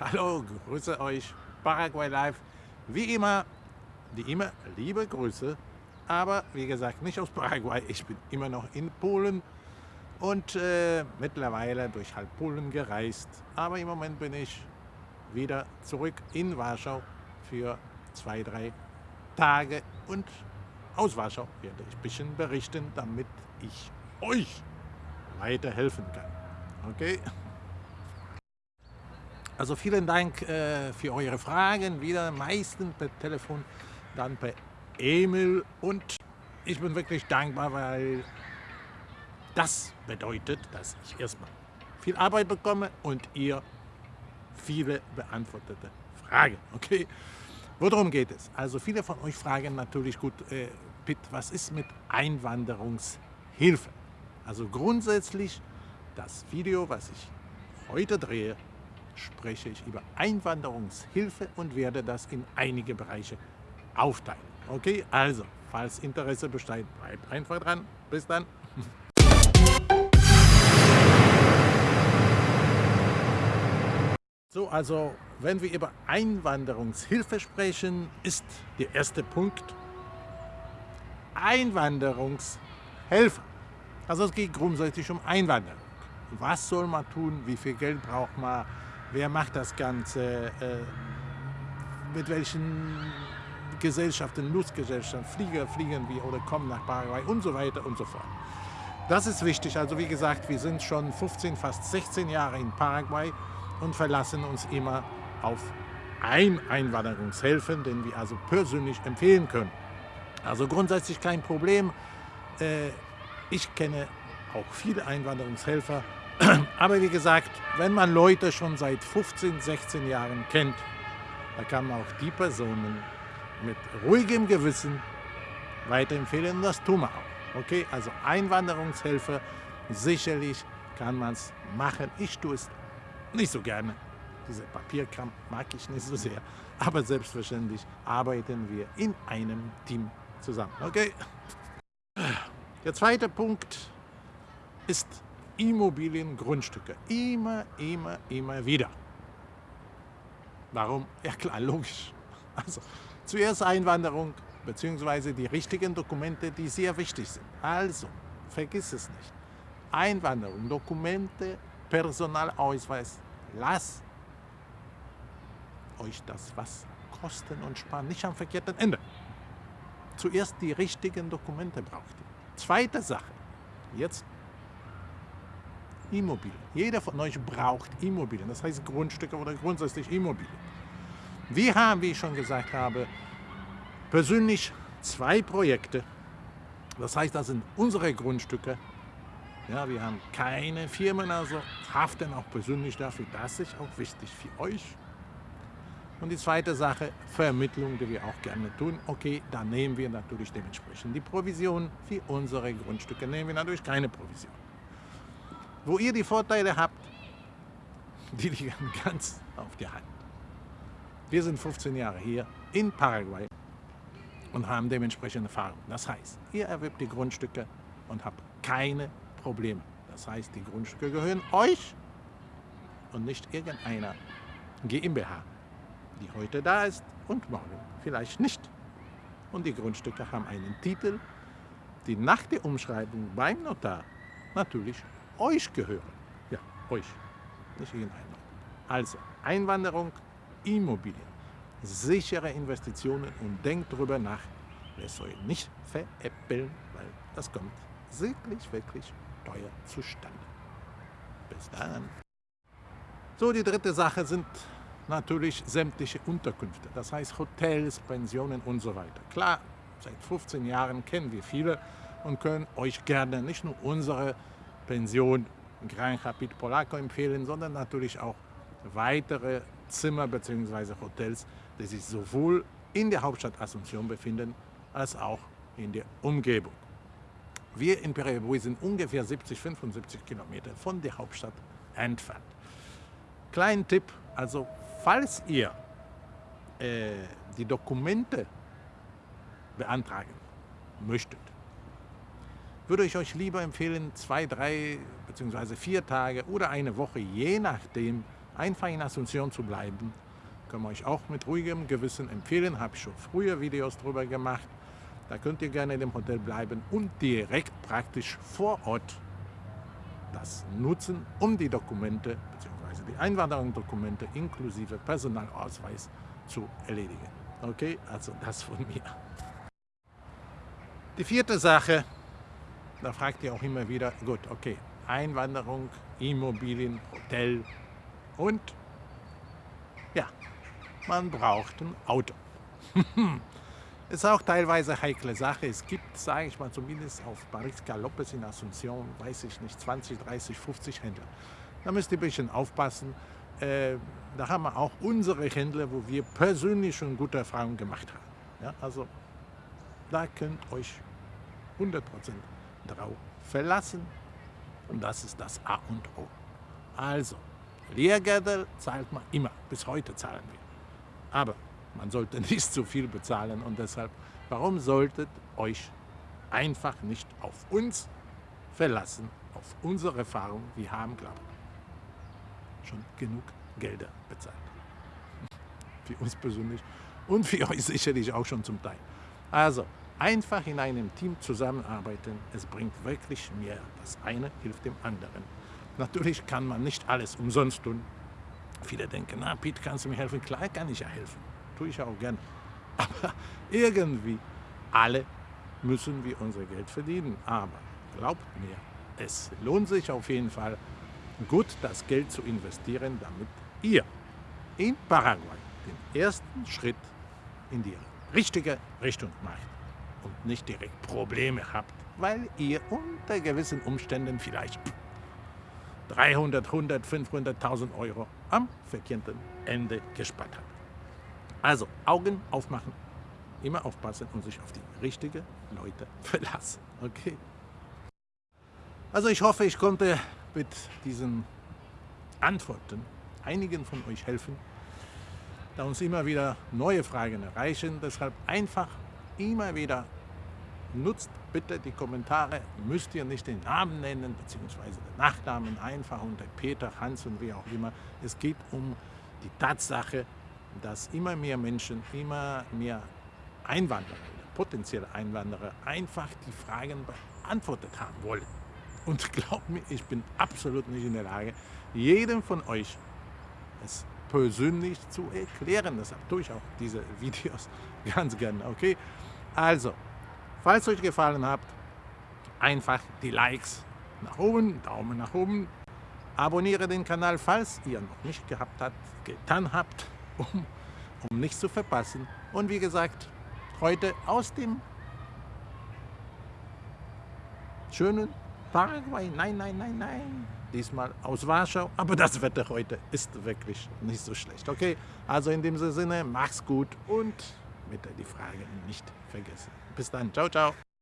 Hallo, grüße euch, Paraguay Live. Wie immer, die immer liebe Grüße, aber wie gesagt nicht aus Paraguay, ich bin immer noch in Polen und äh, mittlerweile durch halb Polen gereist. Aber im Moment bin ich wieder zurück in Warschau für zwei, drei Tage und aus Warschau werde ich ein bisschen berichten, damit ich euch weiterhelfen kann. Okay? Also vielen Dank äh, für eure Fragen, wieder meistens per Telefon, dann per E-Mail und ich bin wirklich dankbar, weil das bedeutet, dass ich erstmal viel Arbeit bekomme und ihr viele beantwortete Fragen. Okay? Worum geht es? Also viele von euch fragen natürlich gut, äh, Pitt, was ist mit Einwanderungshilfe? Also grundsätzlich das Video, was ich heute drehe, spreche ich über Einwanderungshilfe und werde das in einige Bereiche aufteilen. Okay, also, falls Interesse besteht, bleibt einfach dran. Bis dann. So, also, wenn wir über Einwanderungshilfe sprechen, ist der erste Punkt Einwanderungshilfe. Also es geht grundsätzlich um Einwanderung. Was soll man tun? Wie viel Geld braucht man? Wer macht das Ganze? Äh, mit welchen Gesellschaften, Nutzgesellschaften, Flieger fliegen wir oder kommen nach Paraguay und so weiter und so fort. Das ist wichtig. Also wie gesagt, wir sind schon 15, fast 16 Jahre in Paraguay und verlassen uns immer auf ein Einwanderungshilfen, den wir also persönlich empfehlen können. Also grundsätzlich kein Problem. Äh, ich kenne auch viele Einwanderungshelfer, aber wie gesagt, wenn man Leute schon seit 15, 16 Jahren kennt, da kann man auch die Personen mit ruhigem Gewissen weiterempfehlen und das tun wir auch. Okay, also Einwanderungshilfe, sicherlich kann man es machen. Ich tue es nicht so gerne. Diese Papierkram mag ich nicht so sehr. Aber selbstverständlich arbeiten wir in einem Team zusammen. Okay? Der zweite Punkt ist Immobiliengrundstücke. Immer, immer, immer wieder. Warum? Ja klar, logisch. Also zuerst Einwanderung bzw. die richtigen Dokumente, die sehr wichtig sind. Also, vergiss es nicht. Einwanderung, Dokumente, Personalausweis, lass euch das was kosten und sparen, nicht am verkehrten Ende. Zuerst die richtigen Dokumente braucht ihr. Zweite Sache, jetzt Immobilien. Jeder von euch braucht Immobilien, das heißt Grundstücke oder grundsätzlich Immobilien. Wir haben, wie ich schon gesagt habe, persönlich zwei Projekte. Das heißt, das sind unsere Grundstücke. Ja, wir haben keine Firmen, also haften auch persönlich dafür. Das ist auch wichtig für euch. Und die zweite Sache, Vermittlung, die wir auch gerne tun. Okay, da nehmen wir natürlich dementsprechend die Provision. Für unsere Grundstücke nehmen wir natürlich keine Provision. Wo ihr die Vorteile habt, die liegen ganz auf der Hand. Wir sind 15 Jahre hier in Paraguay und haben dementsprechende Erfahrung. Das heißt, ihr erwirbt die Grundstücke und habt keine Probleme. Das heißt, die Grundstücke gehören euch und nicht irgendeiner GmbH, die heute da ist und morgen vielleicht nicht. Und die Grundstücke haben einen Titel, die nach der Umschreibung beim Notar natürlich euch gehören. Ja, euch, nicht irgendeiner. Also Einwanderung, Immobilien, sichere Investitionen und denkt darüber nach. Es soll nicht veräppeln, weil das kommt wirklich, wirklich teuer zustande. Bis dann. So, die dritte Sache sind natürlich sämtliche Unterkünfte. Das heißt Hotels, Pensionen und so weiter. Klar, seit 15 Jahren kennen wir viele und können euch gerne nicht nur unsere Pension Gran Rapid Polaco empfehlen, sondern natürlich auch weitere Zimmer bzw. Hotels, die sich sowohl in der Hauptstadt Asunción befinden, als auch in der Umgebung. Wir in Perebuy sind ungefähr 70, 75 Kilometer von der Hauptstadt entfernt. Kleinen Tipp, also falls ihr äh, die Dokumente beantragen möchtet, würde ich euch lieber empfehlen, zwei, drei bzw. vier Tage oder eine Woche, je nachdem, einfach in Asunción zu bleiben. Können wir euch auch mit ruhigem Gewissen empfehlen, habe ich schon früher Videos darüber gemacht. Da könnt ihr gerne in dem Hotel bleiben und direkt praktisch vor Ort das nutzen, um die Dokumente bzw. die Einwanderungsdokumente inklusive Personalausweis zu erledigen. Okay, also das von mir. Die vierte Sache, da fragt ihr auch immer wieder, gut, okay, Einwanderung, Immobilien, Hotel und ja, man braucht ein Auto. ist auch teilweise eine heikle Sache. Es gibt, sage ich mal, zumindest auf Paris Galopes in Asunción, weiß ich nicht, 20, 30, 50 Händler. Da müsst ihr ein bisschen aufpassen. Äh, da haben wir auch unsere Händler, wo wir persönlich schon gute Erfahrungen gemacht haben. Ja, also da könnt euch 100% drauf verlassen. Und das ist das A und O. Also, Lehrgelder zahlt man immer. Bis heute zahlen wir. Aber man sollte nicht zu viel bezahlen und deshalb, warum solltet euch einfach nicht auf uns verlassen, auf unsere Erfahrung? Wir haben, glaube ich, schon genug Gelder bezahlt. Für uns persönlich und für euch sicherlich auch schon zum Teil. Also, einfach in einem Team zusammenarbeiten, es bringt wirklich mehr. Das eine hilft dem anderen. Natürlich kann man nicht alles umsonst tun. Viele denken, na Pete, kannst du mir helfen? Klar kann ich ja helfen tue ich auch gern. Aber irgendwie, alle müssen wir unser Geld verdienen. Aber glaubt mir, es lohnt sich auf jeden Fall, gut das Geld zu investieren, damit ihr in Paraguay den ersten Schritt in die richtige Richtung macht und nicht direkt Probleme habt, weil ihr unter gewissen Umständen vielleicht 300, 100, 500.000 Euro am verkehrten Ende gespart habt. Also Augen aufmachen, immer aufpassen und sich auf die richtigen Leute verlassen. Okay? Also ich hoffe, ich konnte mit diesen Antworten einigen von euch helfen, da uns immer wieder neue Fragen erreichen. Deshalb einfach immer wieder nutzt bitte die Kommentare, müsst ihr nicht den Namen nennen, beziehungsweise den Nachnamen einfach unter Peter, Hans und wie auch immer. Es geht um die Tatsache, dass immer mehr Menschen, immer mehr Einwanderer, potenzielle Einwanderer, einfach die Fragen beantwortet haben wollen. Und glaubt mir, ich bin absolut nicht in der Lage, jedem von euch es persönlich zu erklären. Deshalb tue ich auch diese Videos ganz gerne. Okay? Also, falls euch gefallen hat, einfach die Likes nach oben, Daumen nach oben, abonniere den Kanal, falls ihr noch nicht gehabt habt, getan habt um, um nichts zu verpassen. Und wie gesagt, heute aus dem schönen Paraguay. Nein, nein, nein, nein. Diesmal aus Warschau. Aber das Wetter heute ist wirklich nicht so schlecht. Okay, also in dem Sinne, mach's gut und bitte die Frage nicht vergessen. Bis dann. Ciao, ciao.